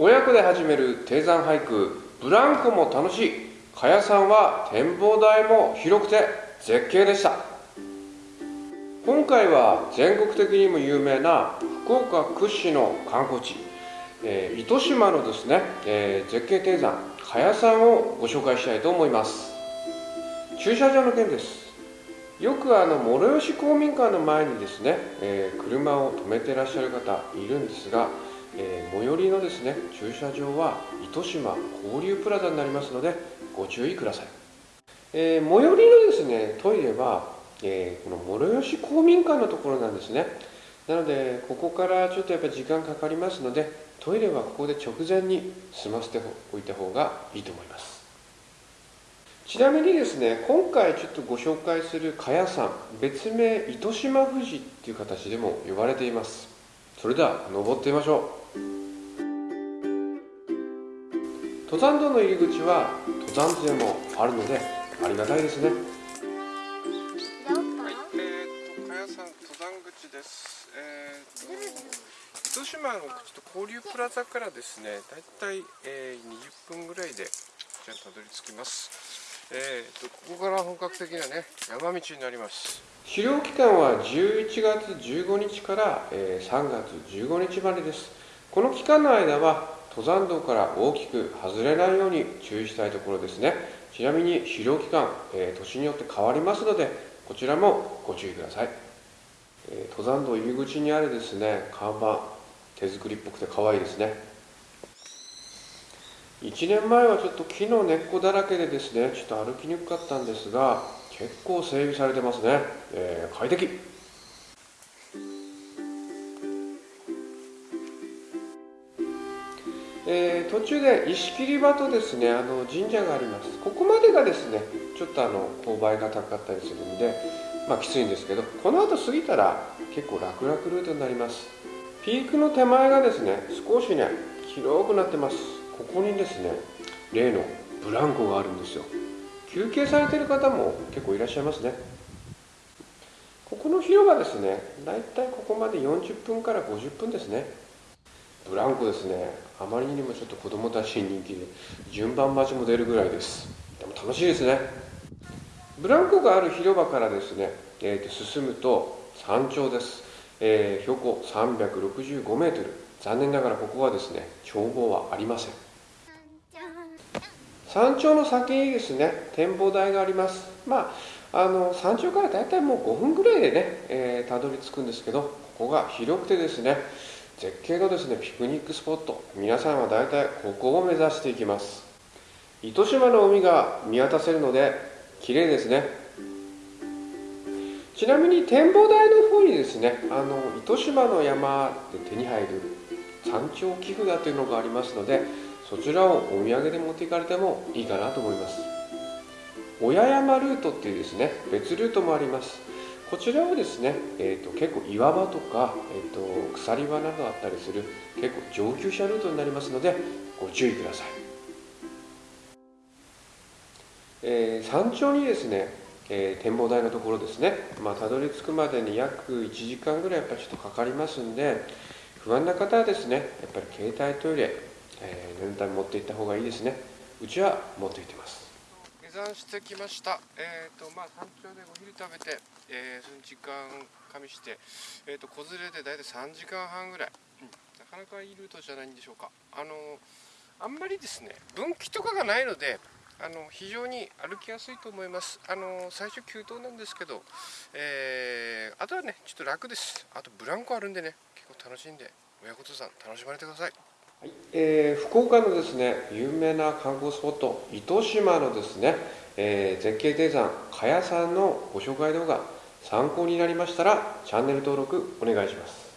親子で始める低山俳句ブランコも楽しい。茅屋さんは展望台も広くて絶景でした。今回は全国的にも有名な福岡屈指の観光地、えー、糸島のですね、えー、絶景低山茅屋さんをご紹介したいと思います。駐車場の件です。よくあの諸吉公民館の前にですね、えー、車を止めてらっしゃる方いるんですが、えー、最寄りのですね駐車場は糸島交流プラザになりますのでご注意ください、えー、最寄りのですねトイレは、えこの諸吉公民館のところなんですね。なのでここからちょっとやっぱり時間かかりますのでトイレはここで直前に済ませておいた方がいいと思います。ちなみにですね今回ちょっとご紹介する茅屋山別名糸島富士っていう形でも呼ばれています。それでは登ってみましょう。登山道の入り口は登山杖もあるのでありがたいですねはい、えーと、茅屋山登山口です。えーと、糸島のちょっと交流プラザからですね、だいたい、えー、20分ぐらいでじゃたどり着きます。えーと、ここから本格的なね山道になります狩猟期間は11月15日から、えー、3月15日までですこの期間の間は登山道から大きく外れないように注意したいところですね。ちなみに狩猟期間、えー、年によって変わりますのでこちらもご注意ください、えー、登山道入り口にあるですね看板手作りっぽくて可愛いですね。1年前はちょっと木の根っこだらけでですねちょっと歩きにくかったんですが結構整備されてますね、えー、快適。えー、途中で石切場とですねあの神社があります。ここまでがですねちょっとあの勾配が高かったりするんでまあきついんですけどこの後過ぎたら結構楽々ルートになります。ピークの手前がですね少しね広くなってます。ここにですね例のブランコがあるんですよ。休憩されてる方も結構いらっしゃいますね。ここの広場ですねだいたいここまで40分から50分ですね。ブランコですね。あまりにもちょっと子供たちに人気で順番待ちも出るぐらいです。でも楽しいですね。ブランコがある広場からですね、えー、と進むと山頂です、えー、標高365メートル。残念ながらここはですね眺望はありません。山頂の先にですね展望台があります。まああの山頂からだいたいもう5分ぐらいでね、えー、たどり着くんですけどここが広くてですね絶景のですねピクニックスポット。皆さんはだいたいここを目指していきます。糸島の海が見渡せるので綺麗ですね。ちなみに展望台の方にですねあの糸島の山で手に入る山頂寄付だというのがありますのでそちらをお土産で持っていかれてもいいかなと思います。親山ルートっていうですね別ルートもあります。こちらはですね、えーと、結構岩場とか、えーと、鎖場などあったりする結構上級者ルートになりますのでご注意ください、えー、山頂にですね、えー、展望台のところですね、まあ、たどり着くまでに約1時間ぐらいやっぱりちょっとかかりますんで不安な方はですねやっぱり携帯トイレえー、念のため持っていった方がいいですね。うちは持っていってます。下山してきました。え、ー、とまあ山頂でお昼食べて、えー、その時間加味して、えーと、子連れで大体3時間半ぐらい、うん、なかなかいいルートじゃないんでしょうか。あのあんまりですね分岐とかがないのであの非常に歩きやすいと思います。あの最初急登なんですけど、えー、あとはねちょっと楽です。あとブランコあるんでね結構楽しんで親子登山楽しまれてください。はい。えー、福岡のですね有名な観光スポット糸島のですね、えー、絶景低山茅屋さんのご紹介動画参考になりましたらチャンネル登録お願いします。